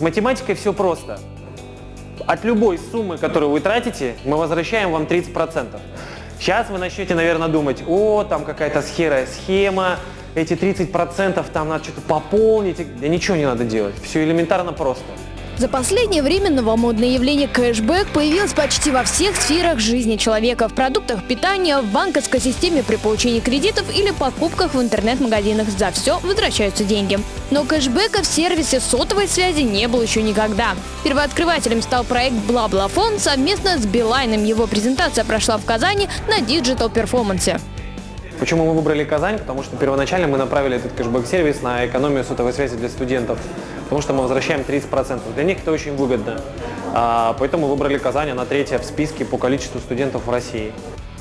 С математикой все просто. От любой суммы, которую вы тратите, мы возвращаем вам 30%. Сейчас вы начнете, наверное, думать, о, там какая-то схера, схема, эти 30% там надо что-то пополнить. Да ничего не надо делать, все элементарно просто. За последнее время новомодное явление кэшбэк появилось почти во всех сферах жизни человека. В продуктах питания, в банковской системе при получении кредитов или покупках в интернет-магазинах. За все возвращаются деньги. Но кэшбэка в сервисе сотовой связи не было еще никогда. Первооткрывателем стал проект «Бла-Бла-Фон» совместно с Билайном. Его презентация прошла в Казани на Digital Performance. Почему мы выбрали Казань? Потому что первоначально мы направили этот кэшбэк-сервис на экономию сотовой связи для студентов, потому что мы возвращаем 30%. Для них это очень выгодно. А, поэтому мы выбрали Казань, она третья в списке по количеству студентов в России.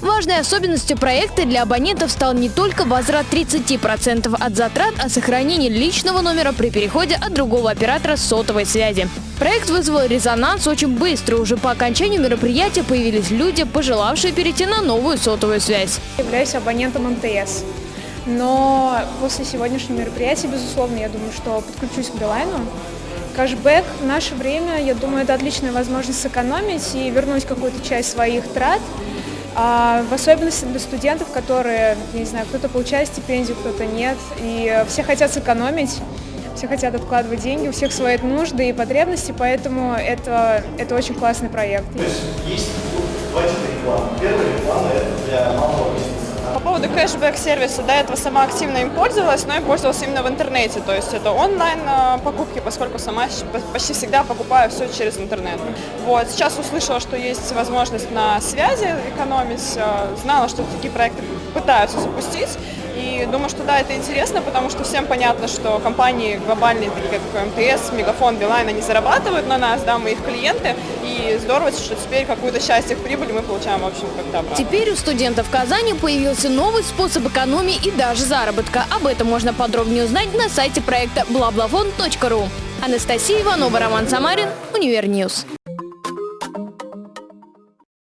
Важной особенностью проекта для абонентов стал не только возврат 30% от затрат, а сохранение личного номера при переходе от другого оператора сотовой связи. Проект вызвал резонанс очень быстро. Уже по окончанию мероприятия появились люди, пожелавшие перейти на новую сотовую связь. являюсь абонентом МТС. Но после сегодняшнего мероприятия, безусловно, я думаю, что подключусь к Билайну. Кэшбэк в наше время, я думаю, это отличная возможность сэкономить и вернуть какую-то часть своих трат. А в особенности для студентов, которые, не знаю, кто-то получает стипендию, кто-то нет. И все хотят сэкономить, все хотят откладывать деньги, у всех свои нужды и потребности, поэтому это, это очень классный проект. То есть есть два типа поводу кэшбэк-сервиса, до этого сама активно им пользовалась, но им пользовалась именно в интернете, то есть это онлайн а, поскольку сама почти всегда покупаю все через интернет. Вот, сейчас услышала, что есть возможность на связи экономить, а, знала, что такие проекты пытаются запустить, думаю, что да, это интересно, потому что всем понятно, что компании глобальные, такие как МТС, Мегафон, Билайн, они зарабатывают на нас, да, мы их клиенты, и здорово, что теперь какую-то часть их прибыли мы получаем, в общем, как-то обратно. Теперь у студентов Казани появился новый способ экономии и даже заработка. Об этом можно подробнее узнать на сайте проекта blablafon.ru. Анастасия Иванова, Роман Самарин, Универ News.